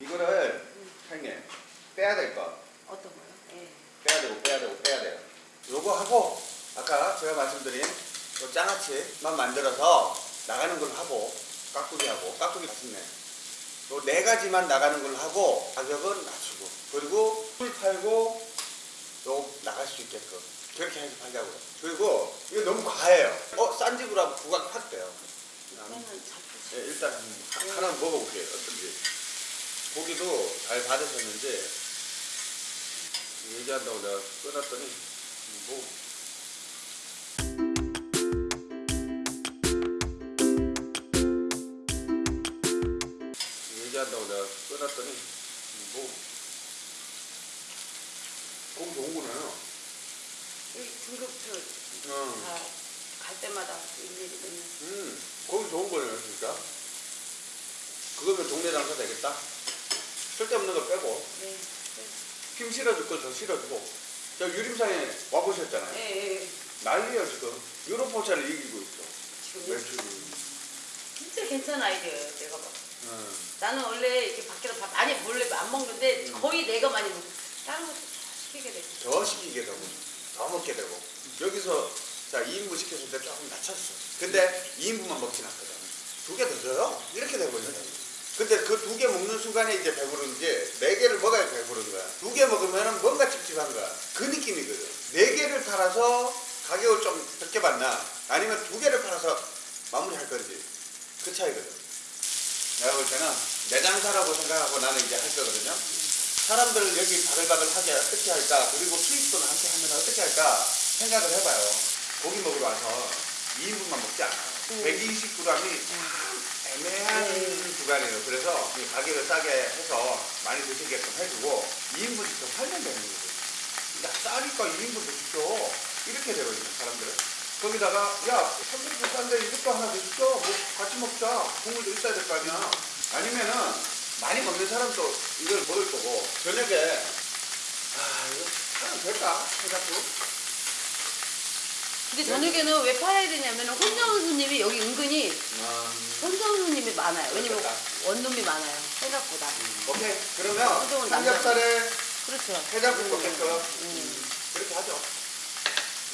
이거를 형님 빼야 될 거. 어떤 거요? 예. 빼야 되고 빼야 되고 빼야 돼요. 요거 하고 아까 제가 말씀드린 요 장아찌만 만들어서 나가는 걸 하고 깍두기 하고 깍두기 맛있네. 요 네 가지만 나가는 걸 하고 가격은 낮추고 그리고 풀 팔고 요 나갈 수 있게끔 그렇게 해서 팔자고요. 그리고 이거 너무 과해요. 어 싼 집으로 하면 부각 확 돼요. 예, 일단 하- 하나 먹어볼게요. 어떤지. 고기도 잘 받으셨는지 얘기한다고 내가 끊었더니 뭐 얘기한다고 내가 끊었더니 뭐 고기 좋은 거네요. 등급표 응. 다갈 때마다 일일이 맨날. 음, 고기 좋은 거네요, 진짜. 그거면 동네 장사 되겠다. 쓸데없는 거 빼고. 네. 네. 힘 실어줄 거더 실어주고 저 유림산에 와보셨잖아요 예, 예, 예. 난리예요 지금 유로포차를 이기고 있어 지금 매출이 진짜 괜찮은 아이디어예요, 내가 봐. 음. 나는 원래 이렇게 밖에서 밥 많이 몰래 안 먹는데 음. 거의 내가 많이 먹고 다른 것도 다 시키게 돼. 더 시키게 되고 더 먹게 되고 여기서 자 2인분 시켰을 때 조금 낮췄어 근데 2인분만 먹진 않거든 두 개 더 줘요 이렇게 되거든요 근데 그 두 개 먹는 순간에 이제 배부른지 네 개를 먹어야 배부른 거야. 두 개 먹으면 뭔가 찝찝한 거야. 그 느낌이거든. 네 개를 팔아서 가격을 좀 적게 받나? 아니면 두 개를 팔아서 마무리할 건지? 그 차이거든. 내가 볼 때는 내 장사라고 생각하고 나는 이제 할 거거든요. 사람들 여기 바글바글 하게 어떻게 할까? 그리고 수입도 나한테 하면 어떻게 할까? 생각을 해봐요. 고기 먹으러 와서 2인분만 먹지 않아요 음. 120g이 애매한 음. 구간이에요. 그래서 이 가격을 싸게 해서 많이 드시게끔 해주고 2인분씩 더 살면 되는 거죠. 나 싸니까 2인분 드십시오. 이렇게 되거든요 사람들은. 거기다가 야 30분 싼데 이것도 하나 드십시오. 뭐 같이 먹자. 국물도 있어야 될 거 아니야. 아니면은 많이 먹는 사람도 이걸 먹을 거고. 저녁에 아 이거 하면 될까? 해갖고 근데 저녁에는 왜 팔아야 되냐면 혼자 온 손님이 여기 은근히 음, 혼자 온 손님이 많아요. 왜냐면 그렇겠다. 원룸이 많아요. 생각보다. 오케이 그러면 삼겹살에 그렇죠. 해장국 먹게끔 음. 음, 그렇게 하죠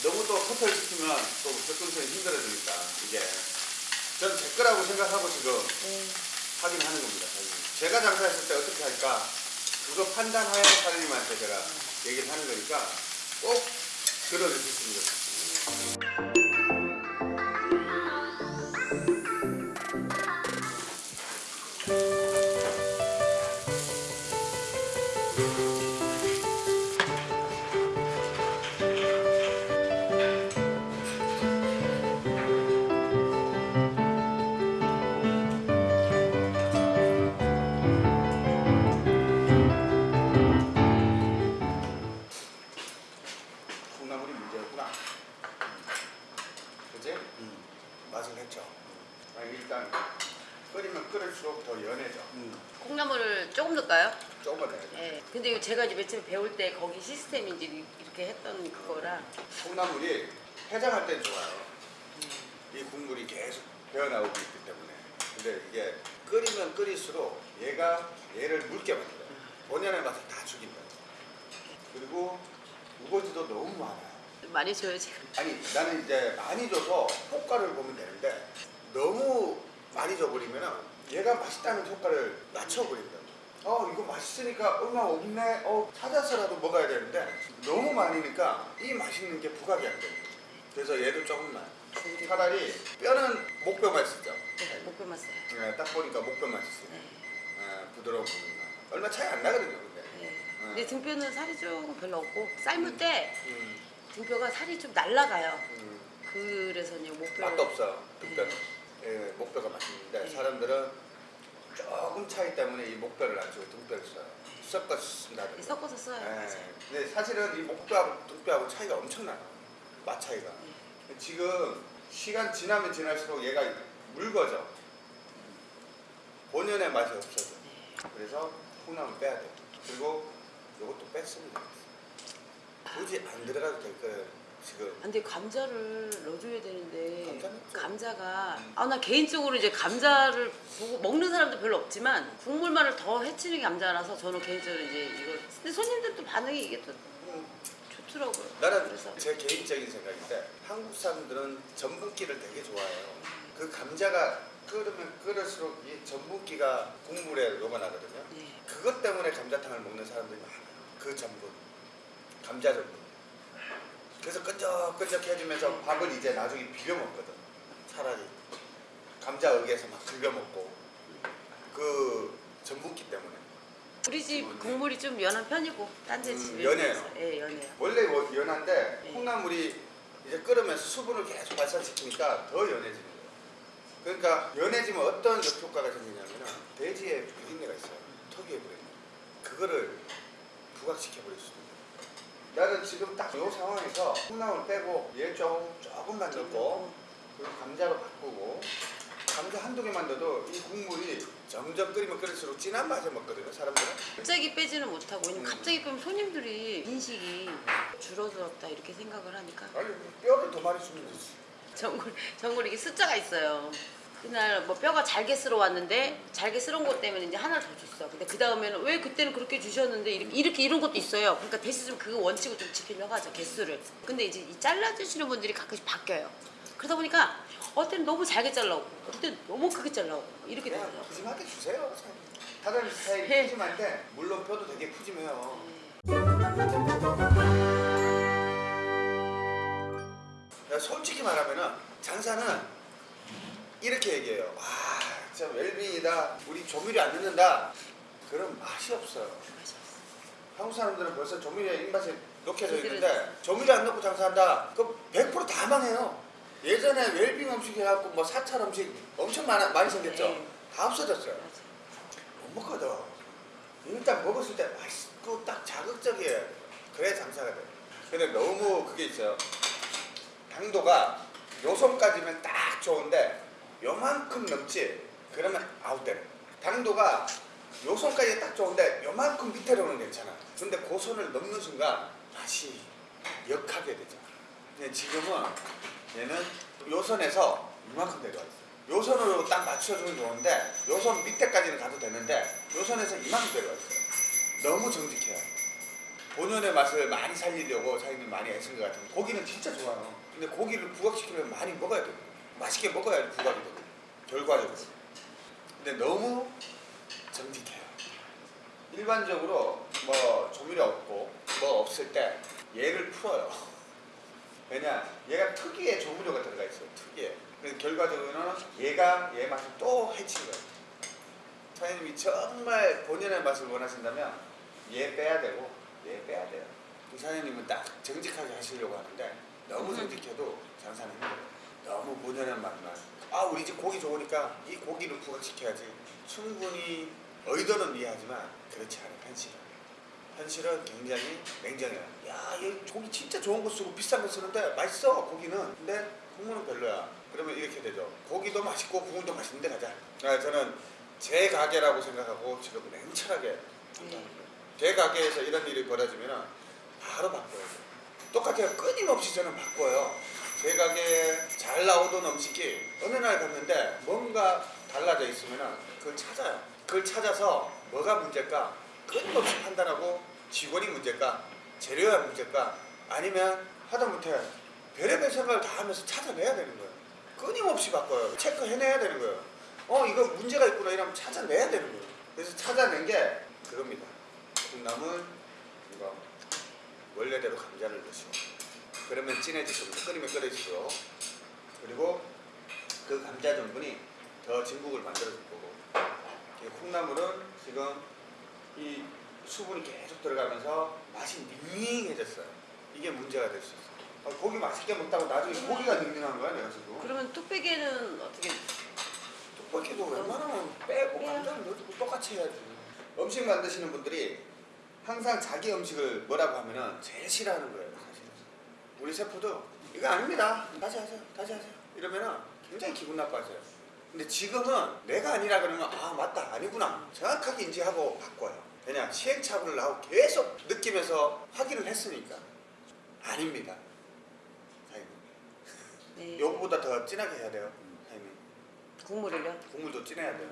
너무 또 커플 시키면 또 접근성이 힘들어지니까 이게 전제 거라고 생각하고 지금 네. 하긴 하는 겁니다. 제가 장사했을 때 어떻게 할까? 그거 판단하에 사장님한테 제가 얘기를 하는 거니까 꼭 들어주셨으면 좋겠습니다. Thank you. 배울 때 거기 시스템이 이제 이렇게 했던 그거라. 콩나물이 해장할 땐 좋아요. 이 국물이 계속 배어나오고 있기 때문에. 근데 이게 끓이면 끓일수록 얘가 얘를 묽게 만들어요. 본연의 맛을 다 죽인다. 그리고 우거지도 너무 많아요. 많이 줘요 지금. 아니 나는 이제 많이 줘서 효과를 보면 되는데 너무 많이 줘버리면 얘가 맛있다는 효과를 낮춰버린다. 어 이거 맛있으니까 얼마 없네. 어 찾아서라도 먹어야 되는데 너무 많으니까 이 맛있는 게 부각이 안 돼. 그래서 얘도 조금만. 차라리 뼈는 목뼈 맛있죠. 네, 목표 맛어요. 네, 딱 보니까 목뼈 맛있어요. 네. 아, 부드러운 부분만. 얼마 차이 안 나거든요, 근데. 네. 근데 등뼈는 살이 조금 별로 없고 삶을 때 음, 등뼈가 살이 좀 날라가요. 음. 그래서 이제 목뼈. 맛도 없어 등뼈는 예, 목뼈가 맛있는데 네. 사람들은 조금 차이 때문에 이 목뼈를 안 쓰고 등뼈를 써요 섞어서 쓴다든가 섞어서 써요. 예. 맞아요. 근데 사실은 이 목뼈하고 등뼈하고 차이가 엄청나요 맛 차이가 네. 지금 시간 지나면 지날수록 얘가 묽어져 본연의 맛이 없어져 네. 그래서 콩나물 빼야 돼 그리고 이것도 좋겠어 굳이 안 들어가도 될 거예요 지금 근데 감자를 넣어줘야 되는데 감자가 아 나 개인적으로 이제 감자를 보고 먹는 사람도 별로 없지만 국물만을 더 해치는 게 감자라서 저는 개인적으로 이제 이거 근데 손님들도 반응이 이게 또 음, 좋더라고요. 나는 그래서 제 개인적인 생각인데 한국 사람들은 전분기를 되게 좋아해요. 그 감자가 끓으면 끓을수록 이 전분기가 국물에 녹아나거든요. 네. 그것 때문에 감자탕을 먹는 사람들이 많아요. 그 전분, 감자 전분. 그래서 끈적끈적 해지면서 밥을 이제 나중에 비벼 먹거든. 차라리 감자 의에서 막 비벼 먹고 그 전분기 때문에. 우리 집 국물이 좀 연한 편이고 딴데 음, 집에 연해요. 예, 연해요. 원래 뭐 연한데 네. 콩나물이 이제 끓으면서 수분을 계속 발산시키니까 더 연해지는 거예요. 그러니까 연해지면 어떤 역효과가 생기냐면은 돼지에 비린내가 있어요. 턱에 비린내. 그거를 부각시켜 버릴 수도 있어요. 나는 지금 딱 이 상황에서 콩나물 빼고 얘좀 조금만 넣고 그리고 감자로 바꾸고 감자 한두 개만 넣어도 이 국물이 점점 끓이면 끓일수록 진한 맛을 먹거든요 사람들은 갑자기 빼지는 못하고 왜냐면 음. 갑자기 빼면 손님들이 인식이 줄어들었다 이렇게 생각을 하니까 아니 뼈를 더 많이 주면 되지 전골 전골 이게 숫자가 있어요. 그날 뭐 뼈가 잘게 쓸어 왔는데 잘게 쓸은 것 때문에 이제 하나 더 줬어. 근데 그 다음에는 왜 그때는 그렇게 주셨는데 이렇게, 이렇게 이런 것도 있어요. 그러니까 대신 좀그 원칙을 좀 지키려고 하죠 개수를. 근데 이제 이 잘라주시는 분들이 가끔씩 바뀌어요. 그러다 보니까 어때는 너무 잘게 잘라오고 어때는 너무 크게 잘라오고 이렇게 그냥 되더라고. 푸짐하게 주세요 사장님 스타일이 네. 푸짐한데 물론 뼈도 되게 푸짐해요 솔직히 말하면은 장사는 이렇게 얘기해요 와 진짜 웰빙이다 우리 조미료 안 넣는다 그런 맛이 없어요 한국 사람들은 벌써 조미료에 입맛이 녹혀져 있는데 조미료 안 넣고 장사한다 그 100%다 망해요 예전에 웰빙 음식 해갖고 뭐 사찰 음식 엄청 많아, 많이 생겼죠 네. 다 없어졌어요. 못 먹거든. 일단 먹었을 때 맛있고 딱 자극적이에요. 그래 장사가 돼. 근데 너무 그게 있어요. 당도가 요 손까지면 딱 좋은데 요만큼 넘지 그러면 아웃돼. 당도가 요 손까지 딱 좋은데 요만큼 밑으로는 괜찮아. 근데 그 손을 넘는 순간 맛이 역하게. 근데 지금은 얘는 요 선에서 이만큼 내려와 있어요. 요 선으로 딱 맞춰주면 좋은데 요 선 밑에까지는 가도 되는데 요 선에서 이만큼 내려와 있어요. 너무 정직해요. 본연의 맛을 많이 살리려고 사장님 많이 애쓴 것 같은데 고기는 진짜 좋아요. 근데 고기를 부각시키려면 많이 먹어야 돼요. 맛있게 먹어야 부각이 되고 결과적으로. 근데 너무 정직해요. 일반적으로 뭐 조미료 없고 뭐 없을 때 얘를 풀어요. 왜냐 얘가 특유의 조미료가 들어가 있어요. 특유의. 그래서 결과적으로는 얘가 얘 맛을 또 해치는 거예요. 사장님이 정말 본연의 맛을 원하신다면 얘 빼야 되고 얘 빼야 돼요. 그 사장님은 딱 정직하게 하시려고 하는데 너무 음. 정직해도 장사는 힘들어요. 너무 본연의 맛만. 아 우리 집 고기 좋으니까 이 고기를 부각시켜야지. 충분히 의도는 이해하지만 그렇지 않은 현실은. 현실은 굉장히 냉정해요. 야, 이 고기 진짜 좋은 거 쓰고 비싼 거 쓰는데 맛있어 고기는. 근데 국물은 별로야. 그러면 이렇게 되죠. 고기도 맛있고 국물도 맛있는데 가자. 아, 저는 제 가게라고 생각하고 지금 냉철하게 네. 제 가게에서 이런 일이 벌어지면 바로 바꿔요. 똑같아요. 끊임없이 저는 바꿔요. 제 가게에 잘 나오던 음식이 어느 날 갔는데 뭔가 달라져 있으면 그걸 찾아요. 그걸 찾아서 뭐가 문제일까 끊임없이 판단하고 직원이 문제일까 재료가 문제일까 아니면 하다못해 별의별 생각을 다 하면서 찾아내야 되는 거예요. 끊임없이 바꿔요. 체크해내야 되는 거예요. 어 이거 문제가 있구나 이러면 찾아내야 되는 거예요. 그래서 찾아낸 게 그겁니다. 콩나물 이거 원래대로 감자를 넣으시고 그러면 진해지고 끓이면 끓여지고 그리고 그 감자 전분이 더 진국을 만들어줄 거고 이 콩나물은 지금 이 수분이 계속 들어가면서 맛이 닝닝해졌어요. 이게 문제가 될 수 있어요. 아, 고기 맛있게 먹다가 나중에 고기가 닝닝한 거야 내가 지금. 그러면 뚝배기는 어떻게 떡볶이도 웬만하면 빼고 빼요. 감자를 넣어주고 똑같이 해야지. 음식 만드시는 분들이 항상 자기 음식을 뭐라고 하면은 제일 싫어하는 거예요. 우리 셰프도 이거 아닙니다. 다시 하세요, 다시 하세요. 이러면은 굉장히 기분 나빠져요. 근데 지금은 내가 아니라 그러면 아 맞다 아니구나 정확하게 인지하고 바꿔요. 그냥 시행착오를 하고 계속 느끼면서 확인을 했으니까 아닙니다. 네. 요거보다 더 진하게 해야 돼요. 햄이. 국물을요? 국물도 진해야 돼요.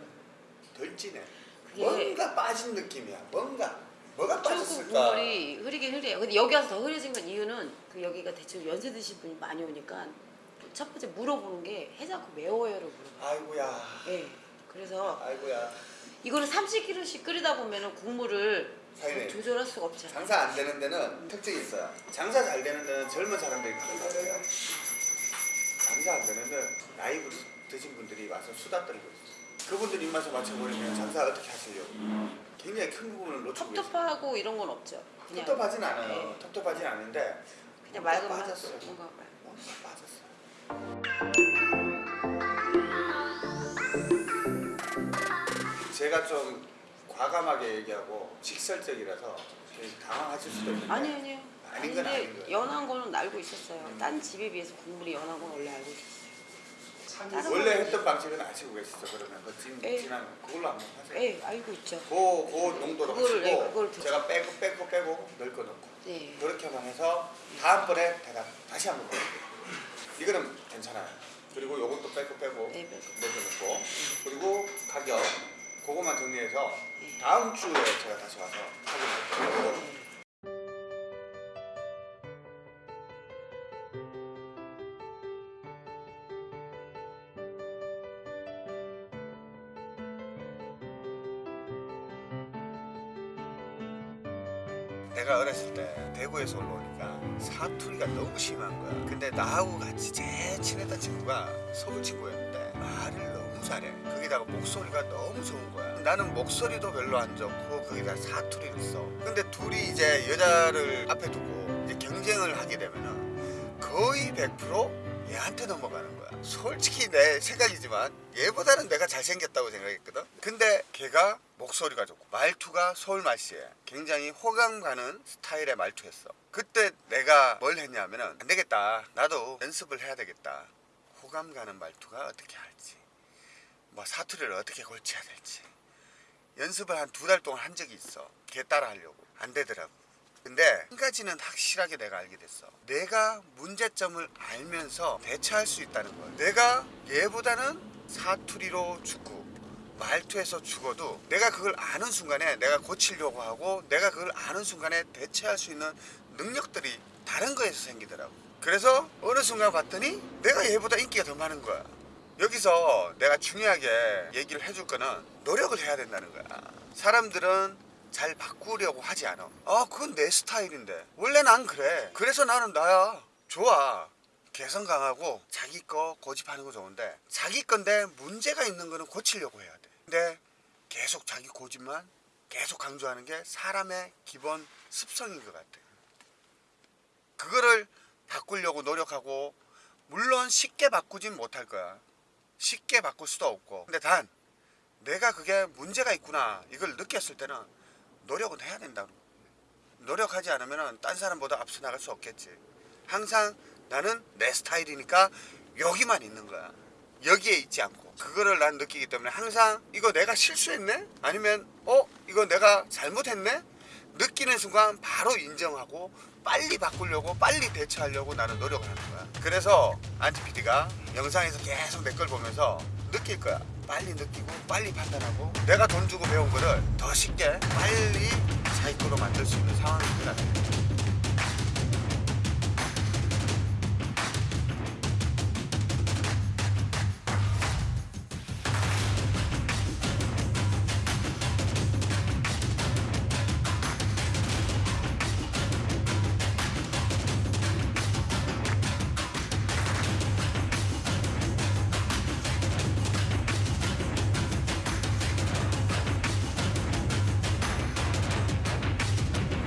덜 진해. 그게- 뭔가 빠진 느낌이야. 뭔가 뭐가 출구 빠졌을까? 국물이 흐리긴 흐려요. 근데 여기 와서 더 흐려진 건 이유는 그 여기가 대충 연세 드신 분이 많이 오니까 첫 번째 물어보는 게 해장국 매워요를 물어봐요. 아이고야. 예. 그래서 아이고야. 이거를 30kg씩 끓이다 보면은 국물을 사장님. 조절할 수가 없잖아요. 장사 안 되는 데는 특징이 있어요. 장사 잘 되는 데는 젊은 사람들이 가는 것 같아요. 장사 안 되는 데는 나이 드신 분들이 와서 수다 떨고 있어요. 그분들 입맛에 맞춰버리면 장사 어떻게 하시려고. 굉장히 큰 부분을 놓치고. 텁텁하고 이런 건 없죠. 그냥 텁텁하진 않아요. 네. 텁텁하진 않은데 그냥 맑은 맛. 빠졌어요. 뭔가 뭔가 빠졌어요. 제가 좀 과감하게 얘기하고 직설적이라서 좀 당황하실 수도 있는데 아니 아니요. 아닌 건 아닌 거예요. 연한 거는 알고 있었어요. 음. 딴 집에 비해서 국물이 연한 건 원래 알고 있었어요. 원래 했던 방식은 아시고 계시죠 그러면 그 진, 예. 진한 그걸로 한번 하세요. 예, 알고 있죠. 그, 그 농도로 그거를, 예, 하시고 그걸 드- 제가 빼고 빼고 빼고 넣고 넣고 네. 그렇게만 해서 다음번에 대답 다시 한번 볼게요. 이거는 괜찮아요. 그리고 요것도 빼고 빼고 네, 빼고. 넣고 넣고 그리고 가격 그것만 정리해서 네. 다음 주에 제가 다시 와서 확인할게요. 너무 심한 거야. 근데 나하고 같이 제일 친했던 친구가 서울 친구였는데 말을 너무 잘해. 거기다가 목소리가 너무 좋은 거야. 나는 목소리도 별로 안 좋고 거기다 사투리를 써. 근데 둘이 이제 여자를 앞에 두고 이제 경쟁을 하게 되면은 거의 100% 얘한테 넘어가는 거야. 솔직히 내 생각이지만 얘보다는 내가 잘생겼다고 생각했거든. 근데 걔가 목소리가 좋고 말투가 서울 말씨에 굉장히 호감 가는 스타일의 말투였어. 그때 내가 뭘 했냐면은 안 되겠다. 나도 연습을 해야 되겠다. 호감 가는 말투가 어떻게 할지, 뭐 사투리를 어떻게 골치해야 될지 연습을 한 두 달 동안 한 적이 있어. 걔 따라 하려고 안 되더라고. 근데 한 가지는 확실하게 내가 알게 됐어. 내가 문제점을 알면서 대처할 수 있다는 거야. 내가 얘보다는 사투리로 죽고 말투에서 죽어도 내가 그걸 아는 순간에 내가 고치려고 하고 내가 그걸 아는 순간에 대처할 수 있는 능력들이 다른 거에서 생기더라고. 그래서 어느 순간 봤더니 내가 얘보다 인기가 더 많은 거야. 여기서 내가 중요하게 얘기를 해줄 거는 노력을 해야 된다는 거야. 사람들은 잘 바꾸려고 하지 않아. 아, 그건 내 스타일인데. 원래 난 그래. 그래서 나는 나야. 좋아. 개성 강하고 자기 거 고집하는 거 좋은데 자기 건데 문제가 있는 거는 고치려고 해야 돼. 근데 계속 자기 고집만 계속 강조하는 게 사람의 기본 습성인 것 같아. 그거를 바꾸려고 노력하고 물론 쉽게 바꾸진 못할 거야. 쉽게 바꿀 수도 없고. 근데 단 내가 그게 문제가 있구나 이걸 느꼈을 때는 노력은 해야 된다. 노력하지 않으면 딴 사람보다 앞서 나갈 수 없겠지. 항상 나는 내 스타일이니까 여기만 있는 거야. 여기에 있지 않고 그거를 난 느끼기 때문에 항상 이거 내가 실수했네? 아니면 어 이거 내가 잘못했네? 느끼는 순간 바로 인정하고 빨리 바꾸려고 빨리 대처하려고 나는 노력을 하는 거야. 그래서 안티 PD가 영상에서 계속 내 걸 보면서 느낄 거야. 빨리 느끼고 빨리 판단하고 내가 돈 주고 배운 거를 더 쉽게 빨리 거로 만들 수 있는 되라.